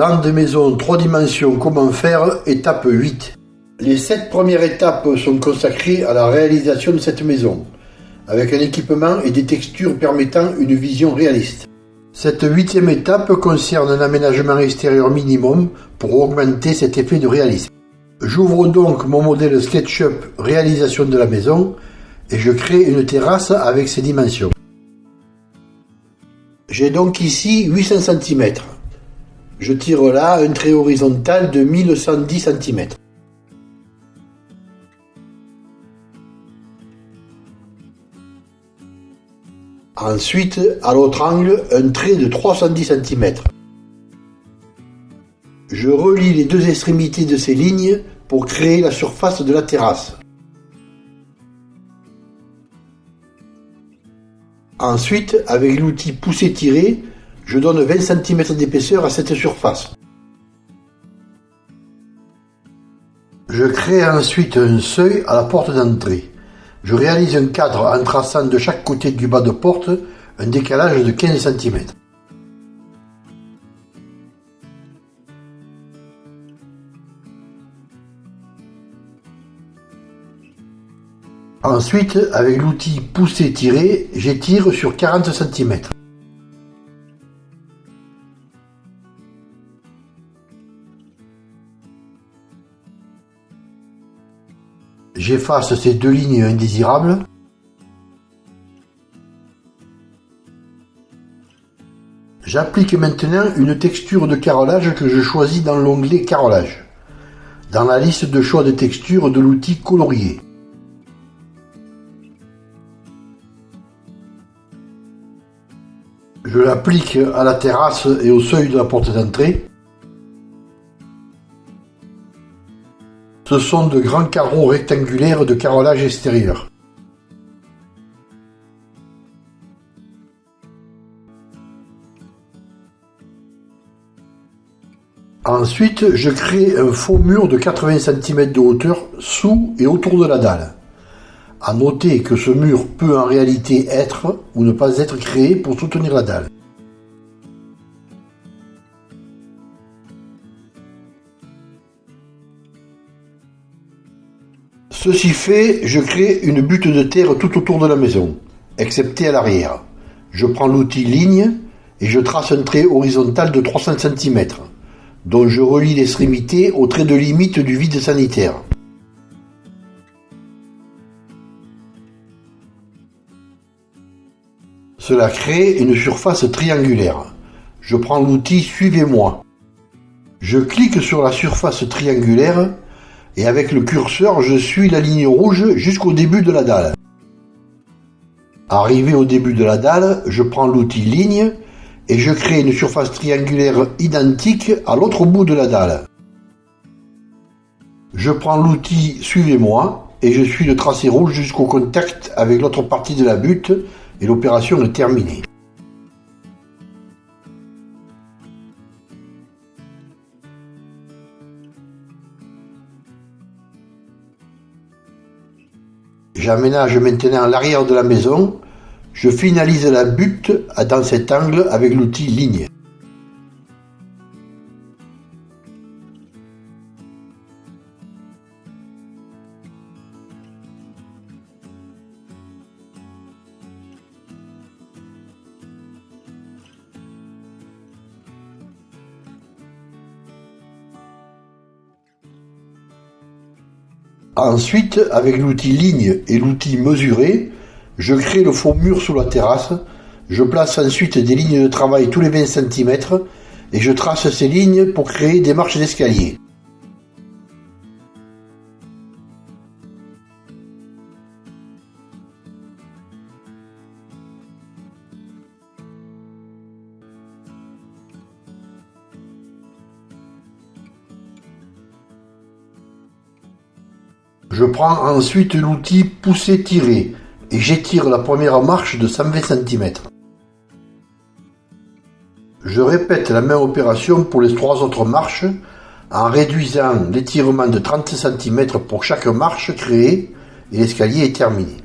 Plan de maison 3 dimensions comment faire, étape 8. Les 7 premières étapes sont consacrées à la réalisation de cette maison, avec un équipement et des textures permettant une vision réaliste. Cette huitième étape concerne un aménagement extérieur minimum pour augmenter cet effet de réalisme. J'ouvre donc mon modèle SketchUp réalisation de la maison et je crée une terrasse avec ses dimensions. J'ai donc ici 800 cm. Je tire là un trait horizontal de 1110 cm. Ensuite, à l'autre angle, un trait de 310 cm. Je relie les deux extrémités de ces lignes pour créer la surface de la terrasse. Ensuite, avec l'outil pousser-tirer, je donne 20 cm d'épaisseur à cette surface. Je crée ensuite un seuil à la porte d'entrée. Je réalise un cadre en traçant de chaque côté du bas de porte un décalage de 15 cm. Ensuite, avec l'outil pousser-tirer, j'étire sur 40 cm. J'efface ces deux lignes indésirables. J'applique maintenant une texture de carrelage que je choisis dans l'onglet Carrelage, dans la liste de choix de textures de l'outil colorier. Je l'applique à la terrasse et au seuil de la porte d'entrée. Ce sont de grands carreaux rectangulaires de carrelage extérieur. Ensuite, je crée un faux mur de 80 cm de hauteur sous et autour de la dalle. À noter que ce mur peut en réalité être ou ne pas être créé pour soutenir la dalle. Ceci fait, je crée une butte de terre tout autour de la maison, excepté à l'arrière. Je prends l'outil ligne et je trace un trait horizontal de 300 cm, dont je relie l'extrémité au trait de limite du vide sanitaire. Cela crée une surface triangulaire. Je prends l'outil Suivez-moi. Je clique sur la surface triangulaire et avec le curseur, je suis la ligne rouge jusqu'au début de la dalle. Arrivé au début de la dalle, je prends l'outil ligne et je crée une surface triangulaire identique à l'autre bout de la dalle. Je prends l'outil Suivez-moi et je suis le tracé rouge jusqu'au contact avec l'autre partie de la butte et l'opération est terminée. J'aménage maintenant l'arrière de la maison. Je finalise la butte dans cet angle avec l'outil ligne. Ensuite, avec l'outil ligne et l'outil mesurer, je crée le faux mur sous la terrasse. Je place ensuite des lignes de travail tous les 20 cm et je trace ces lignes pour créer des marches d'escalier. Je prends ensuite l'outil pousser-tirer et j'étire la première marche de 120 cm. Je répète la même opération pour les trois autres marches en réduisant l'étirement de 30 cm pour chaque marche créée et l'escalier est terminé.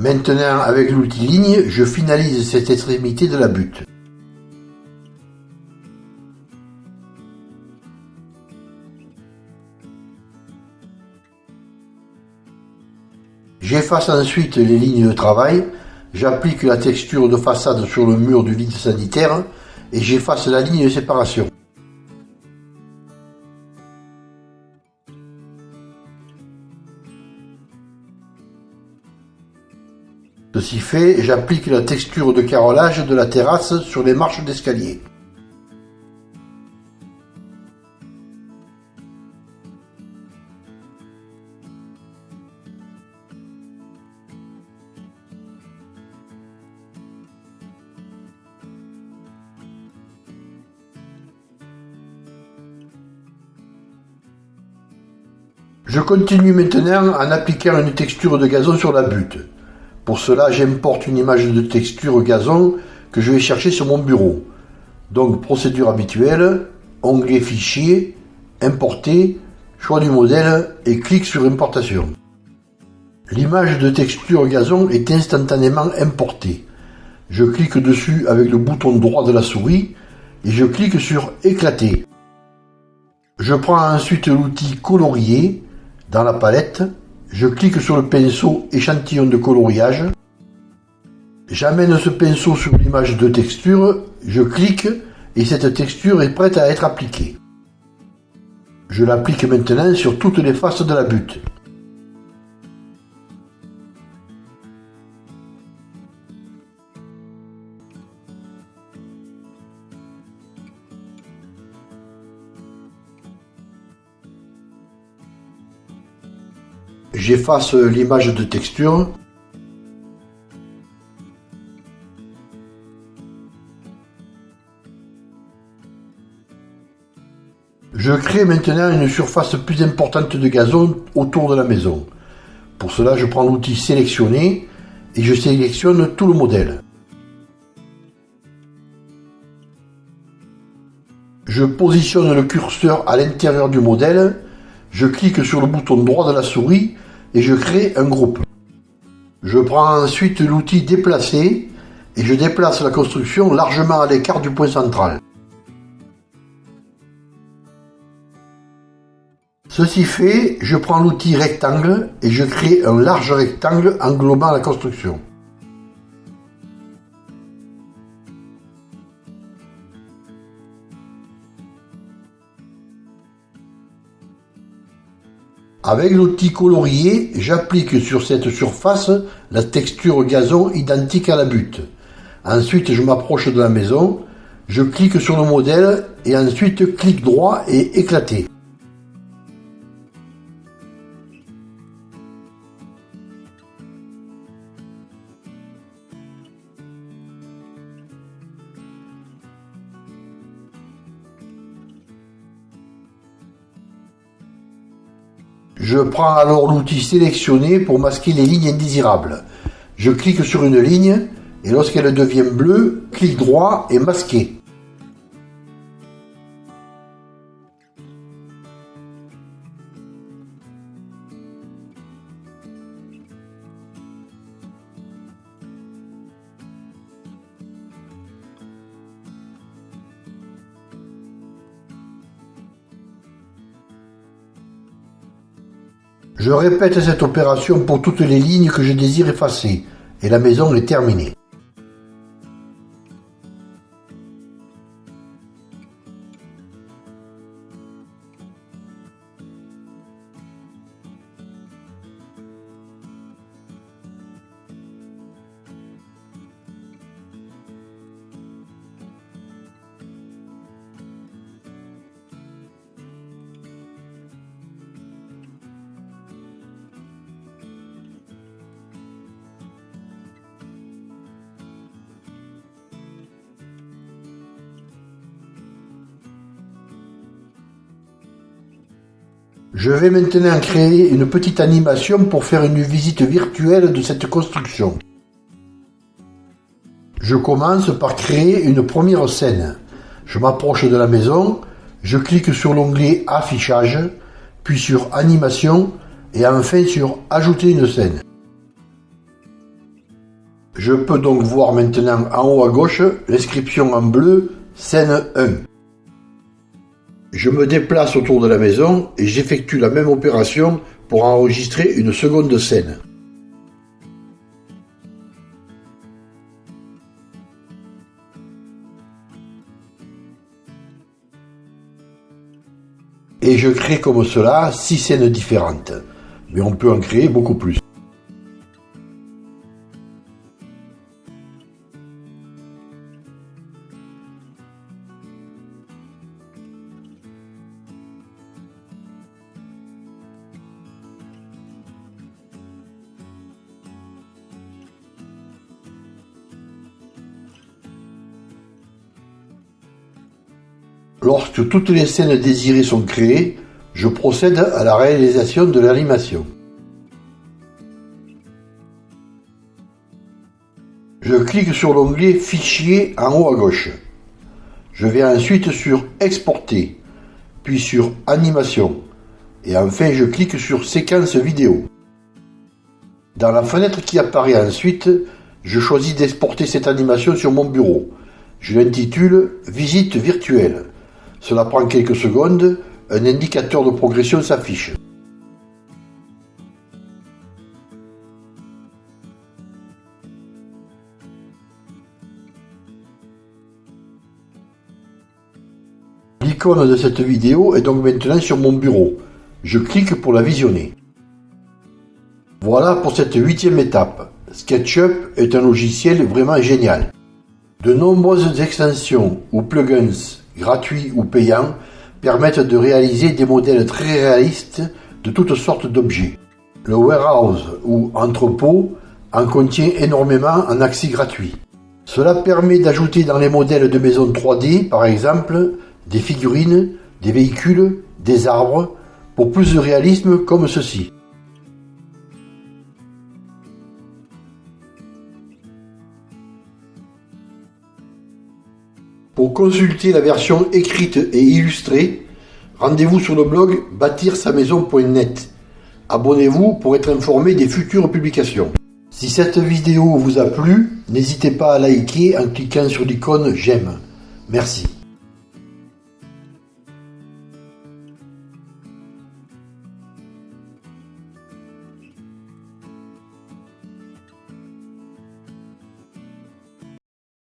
Maintenant avec l'outil ligne, je finalise cette extrémité de la butte. J'efface ensuite les lignes de travail, j'applique la texture de façade sur le mur du vide sanitaire et j'efface la ligne de séparation. Ceci fait, j'applique la texture de carrelage de la terrasse sur les marches d'escalier. Je continue maintenant en appliquant une texture de gazon sur la butte. Pour cela, j'importe une image de texture gazon que je vais chercher sur mon bureau. Donc, procédure habituelle, onglet fichier, importer, choix du modèle et clic sur importation. L'image de texture gazon est instantanément importée. Je clique dessus avec le bouton droit de la souris et je clique sur éclater. Je prends ensuite l'outil colorier dans la palette je clique sur le pinceau échantillon de coloriage. J'amène ce pinceau sur l'image de texture, je clique et cette texture est prête à être appliquée. Je l'applique maintenant sur toutes les faces de la butte. J'efface l'image de texture. Je crée maintenant une surface plus importante de gazon autour de la maison. Pour cela, je prends l'outil sélectionner et je sélectionne tout le modèle. Je positionne le curseur à l'intérieur du modèle, je clique sur le bouton droit de la souris et je crée un groupe. Je prends ensuite l'outil déplacer et je déplace la construction largement à l'écart du point central. Ceci fait, je prends l'outil rectangle et je crée un large rectangle englobant la construction. Avec l'outil colorier, j'applique sur cette surface la texture gazon identique à la butte. Ensuite, je m'approche de la maison, je clique sur le modèle et ensuite clic droit et éclater. Je prends alors l'outil sélectionné pour masquer les lignes indésirables. Je clique sur une ligne et lorsqu'elle devient bleue, clic droit et masquer. Je répète cette opération pour toutes les lignes que je désire effacer, et la maison est terminée. Je vais maintenant créer une petite animation pour faire une visite virtuelle de cette construction. Je commence par créer une première scène. Je m'approche de la maison, je clique sur l'onglet Affichage, puis sur Animation et enfin sur Ajouter une scène. Je peux donc voir maintenant en haut à gauche l'inscription en bleu Scène 1. Je me déplace autour de la maison et j'effectue la même opération pour enregistrer une seconde scène. Et je crée comme cela six scènes différentes. Mais on peut en créer beaucoup plus. Lorsque toutes les scènes désirées sont créées, je procède à la réalisation de l'animation. Je clique sur l'onglet Fichier en haut à gauche. Je vais ensuite sur Exporter, puis sur Animation, et enfin je clique sur Séquence vidéo. Dans la fenêtre qui apparaît ensuite, je choisis d'exporter cette animation sur mon bureau. Je l'intitule Visite virtuelle. Cela prend quelques secondes, un indicateur de progression s'affiche. L'icône de cette vidéo est donc maintenant sur mon bureau. Je clique pour la visionner. Voilà pour cette huitième étape. SketchUp est un logiciel vraiment génial. De nombreuses extensions ou plugins gratuits ou payants, permettent de réaliser des modèles très réalistes de toutes sortes d'objets. Le warehouse ou entrepôt en contient énormément en accès gratuit. Cela permet d'ajouter dans les modèles de maisons 3D, par exemple, des figurines, des véhicules, des arbres, pour plus de réalisme comme ceci. Pour consulter la version écrite et illustrée, rendez-vous sur le blog bâtir-sa-maison.net. Abonnez-vous pour être informé des futures publications. Si cette vidéo vous a plu, n'hésitez pas à liker en cliquant sur l'icône j'aime. Merci.